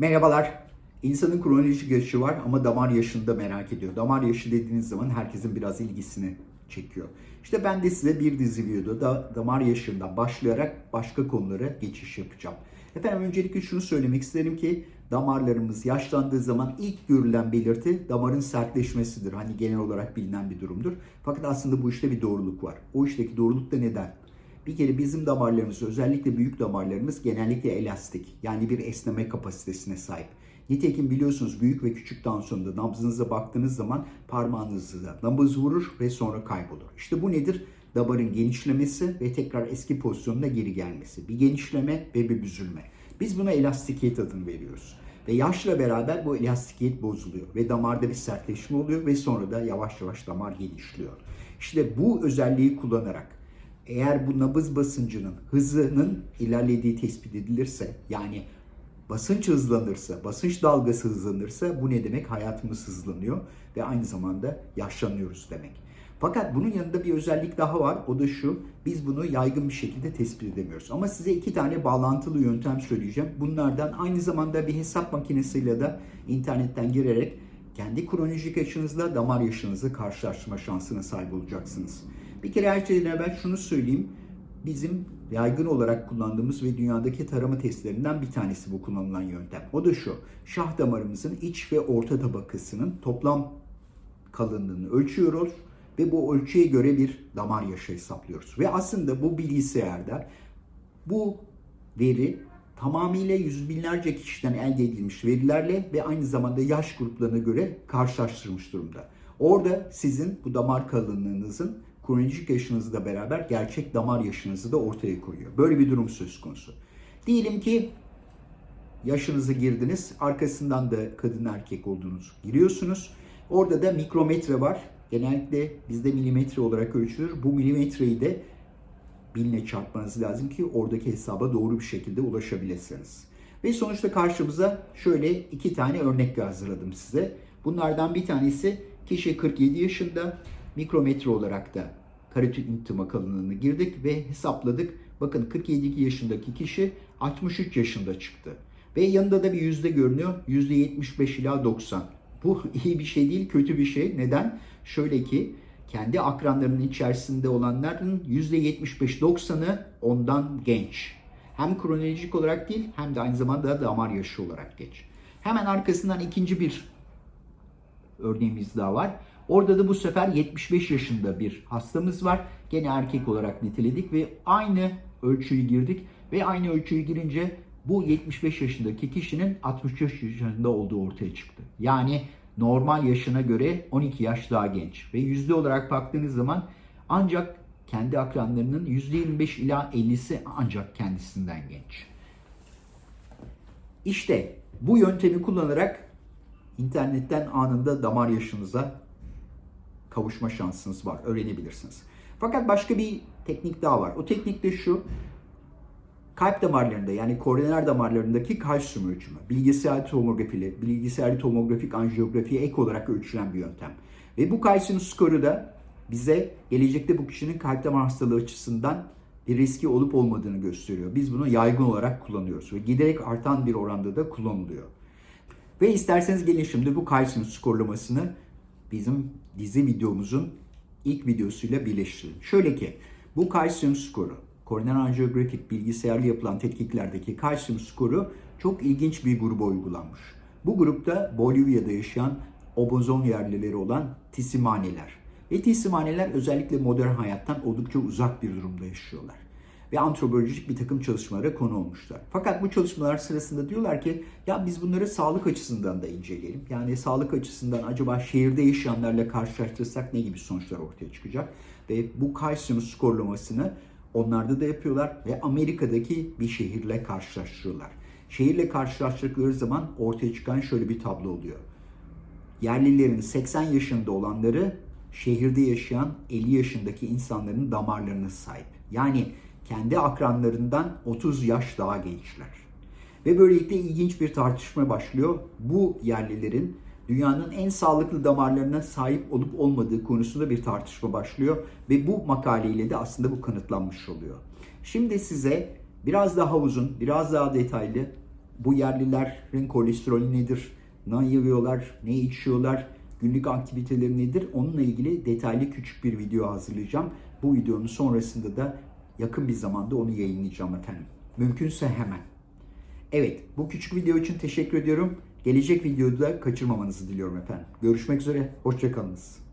Merhabalar. İnsanın kronolojik yaşı var ama damar yaşını da merak ediyor. Damar yaşı dediğiniz zaman herkesin biraz ilgisini çekiyor. İşte ben de size bir dizi videoda damar yaşından başlayarak başka konulara geçiş yapacağım. Efendim öncelikle şunu söylemek isterim ki damarlarımız yaşlandığı zaman ilk görülen belirti damarın sertleşmesidir. Hani genel olarak bilinen bir durumdur. Fakat aslında bu işte bir doğruluk var. O işteki doğruluk da neden? Bir kere bizim damarlarımız özellikle büyük damarlarımız genellikle elastik yani bir esneme kapasitesine sahip. Nitekim biliyorsunuz büyük ve küçük tansiyonda nabzınıza baktığınız zaman parmağınızda nabız vurur ve sonra kaybolur. İşte bu nedir? Damarın genişlemesi ve tekrar eski pozisyonuna geri gelmesi. Bir genişleme ve bir büzülme. Biz buna elastikiyet adını veriyoruz. Ve yaşla beraber bu elastikiyet bozuluyor ve damarda bir sertleşme oluyor ve sonra da yavaş yavaş damar genişliyor. İşte bu özelliği kullanarak eğer bu nabız basıncının hızının ilerlediği tespit edilirse yani basınç hızlanırsa, basınç dalgası hızlanırsa bu ne demek? Hayatımız hızlanıyor ve aynı zamanda yaşlanıyoruz demek. Fakat bunun yanında bir özellik daha var. O da şu. Biz bunu yaygın bir şekilde tespit edemiyoruz. Ama size iki tane bağlantılı yöntem söyleyeceğim. Bunlardan aynı zamanda bir hesap makinesiyle de internetten girerek kendi kronolojik yaşınızla damar yaşınızı karşılaştırma şansına sahip olacaksınız. Bir kere her şeyden evvel şunu söyleyeyim. Bizim yaygın olarak kullandığımız ve dünyadaki tarama testlerinden bir tanesi bu kullanılan yöntem. O da şu. Şah damarımızın iç ve orta tabakasının toplam kalınlığını ölçüyoruz ve bu ölçüye göre bir damar yaşı hesaplıyoruz. Ve aslında bu bilgisayarda bu veri tamamıyla yüz binlerce kişiden elde edilmiş verilerle ve aynı zamanda yaş gruplarına göre karşılaştırmış durumda. Orada sizin bu damar kalınlığınızın kronolojik yaşınızla beraber gerçek damar yaşınızı da ortaya koyuyor. Böyle bir durum söz konusu. Diyelim ki yaşınızı girdiniz, arkasından da kadın erkek olduğunuzu giriyorsunuz. Orada da mikrometre var. Genellikle bizde milimetre olarak ölçülür. Bu milimetreyi de binle çarpmanız lazım ki oradaki hesaba doğru bir şekilde ulaşabilirsiniz. Ve sonuçta karşımıza şöyle iki tane örnek hazırladım size. Bunlardan bir tanesi kişi 47 yaşında mikrometre olarak da karotid intima kalınlığını girdik ve hesapladık. Bakın 47 yaşındaki kişi 63 yaşında çıktı. Ve yanında da bir yüzde görünüyor. Yüzde 75 ila 90. Bu iyi bir şey değil, kötü bir şey. Neden? Şöyle ki kendi akranlarının içerisinde olanların %75-90'ı ondan genç. Hem kronolojik olarak değil hem de aynı zamanda damar yaşı olarak genç. Hemen arkasından ikinci bir örneğimiz daha var. Orada da bu sefer 75 yaşında bir hastamız var. Gene erkek olarak niteledik ve aynı ölçüyü girdik ve aynı ölçüyü girince bu 75 yaşındaki kişinin 63 yaşında olduğu ortaya çıktı. Yani normal yaşına göre 12 yaş daha genç ve yüzde olarak baktığınız zaman ancak kendi akranlarının %25 ila 50'si ancak kendisinden genç. İşte bu yöntemi kullanarak internetten anında damar yaşınıza kavuşma şansınız var. Öğrenebilirsiniz. Fakat başka bir teknik daha var. O teknik de şu. Kalp damarlarında yani koroner damarlarındaki kalsiyum ölçümü. Bilgisayar tomografiyle, bilgisayar tomografik anjiyografiye ek olarak ölçülen bir yöntem. Ve bu kalsiyum skoru da bize gelecekte bu kişinin kalp damar hastalığı açısından bir riski olup olmadığını gösteriyor. Biz bunu yaygın olarak kullanıyoruz ve giderek artan bir oranda da kullanılıyor. Ve isterseniz gelin şimdi bu kalsiyum skorlamasını bizim dizi videomuzun ilk videosuyla birleştirelim. Şöyle ki bu kalsiyum skoru, koroner anjiyografik bilgisayarlı yapılan tetkiklerdeki kalsiyum skoru çok ilginç bir gruba uygulanmış. Bu grupta Bolivya'da yaşayan obozon yerlileri olan tisimaneler. Ve tisimaneler özellikle modern hayattan oldukça uzak bir durumda yaşıyorlar ve antropolojik bir takım çalışmalara konu olmuşlar. Fakat bu çalışmalar sırasında diyorlar ki ya biz bunları sağlık açısından da inceleyelim. Yani sağlık açısından acaba şehirde yaşayanlarla karşılaştırırsak ne gibi sonuçlar ortaya çıkacak? Ve bu kalsiyum skorlamasını onlarda da yapıyorlar ve Amerika'daki bir şehirle karşılaştırıyorlar. Şehirle karşılaştırdıkları zaman ortaya çıkan şöyle bir tablo oluyor. Yerlilerin 80 yaşında olanları şehirde yaşayan 50 yaşındaki insanların damarlarına sahip. Yani kendi akranlarından 30 yaş daha gençler. Ve böylelikle ilginç bir tartışma başlıyor. Bu yerlilerin dünyanın en sağlıklı damarlarına sahip olup olmadığı konusunda bir tartışma başlıyor ve bu makaleyle de aslında bu kanıtlanmış oluyor. Şimdi size biraz daha uzun, biraz daha detaylı bu yerlilerin kolesterolü nedir, ne yiyorlar, ne içiyorlar, günlük aktiviteleri nedir onunla ilgili detaylı küçük bir video hazırlayacağım. Bu videonun sonrasında da yakın bir zamanda onu yayınlayacağım efendim. Mümkünse hemen. Evet, bu küçük video için teşekkür ediyorum. Gelecek videoda kaçırmamanızı diliyorum efendim. Görüşmek üzere, hoşçakalınız.